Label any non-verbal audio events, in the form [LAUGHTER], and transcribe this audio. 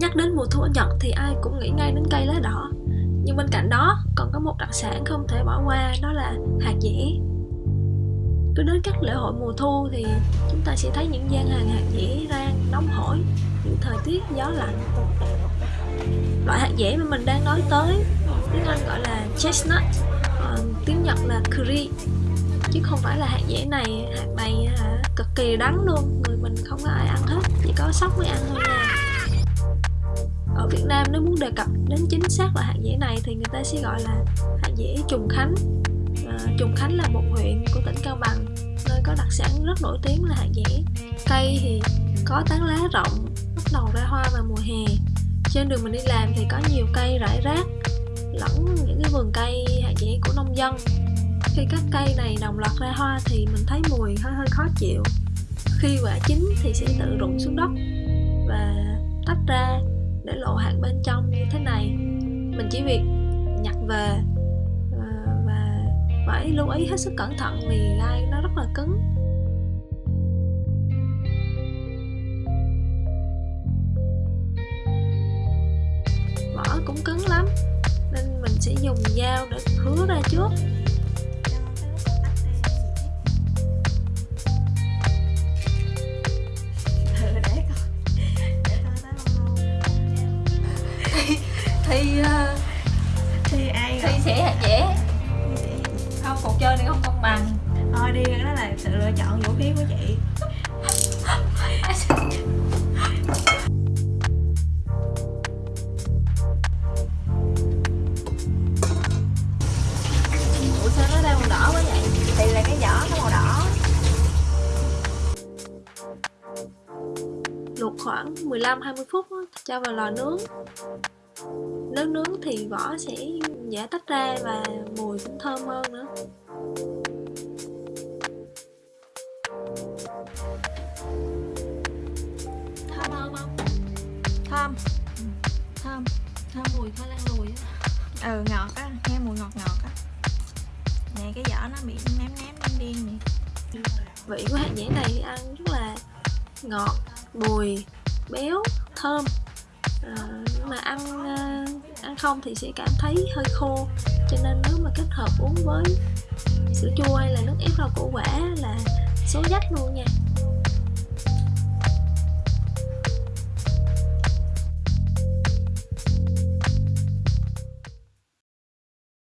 Nhắc đến mùa thu ở Nhật thì ai cũng nghĩ ngay đến cây lá đỏ. Nhưng bên cạnh đó còn có một đặc sản không thể bỏ qua đó là hạt dẻ. Cứ đến các lễ hội mùa thu thì chúng ta sẽ thấy những gian hàng hạt dẻ rang nóng hổi Những thời tiết gió lạnh. Loại hạt dẻ mà mình đang nói tới tiếng Anh gọi là chestnut ờ, tiếng Nhật là curry. Chứ không phải là hạt dẻ này hạt này hả, cực kỳ đắng luôn người mình không có ai ăn hết chỉ có sóc mới ăn thôi nha ở Việt Nam nếu muốn đề cập đến chính xác là hạt dẻ này thì người ta sẽ gọi là hạt dẻ Trùng Khánh. À, Trùng Khánh là một huyện của tỉnh Cao Bằng nơi có đặc sản rất nổi tiếng là hạt dẻ. Cây thì có tán lá rộng bắt đầu ra hoa vào mùa hè. Trên đường mình đi làm thì có nhiều cây rải rác lẫn những cái vườn cây hạt dẻ của nông dân. Khi các cây này đồng loạt ra hoa thì mình thấy mùi hơi hơi khó chịu. Khi quả chín thì sẽ tự rụng xuống đất và tách ra để lộ hạt bên trong như thế này. Mình chỉ việc nhặt về ờ, và, phải lưu ý hết sức cẩn thận vì gai nó rất là cứng. Vỏ cũng cứng lắm nên mình sẽ dùng dao để hứa ra trước. Thì uh, thì ai thì sẽ hạt dẻ không cuộc chơi này không công bằng. Thôi đi đó là sự lựa chọn vũ khí của chị. [LAUGHS] Ủa sao nó đang màu đỏ quá vậy? Thì là cái vỏ nó màu đỏ. Luộc khoảng 15-20 phút cho vào lò nướng nếu nướng thì vỏ sẽ dễ tách ra và mùi cũng thơm hơn nữa. Thơm không không? Thơm. Thơm. Thơm mùi khoai lang lùi á. Ừ ngọt á. Nghe mùi ngọt ngọt á. Nè cái vỏ nó bị ném ném đen đen nè. Vị của hạt dẻ này ăn rất là ngọt bùi béo thơm. À, mà ăn uh, ăn không thì sẽ cảm thấy hơi khô, cho nên nếu mà kết hợp uống với sữa chua hay là nước ép rau củ quả là số dách luôn nha.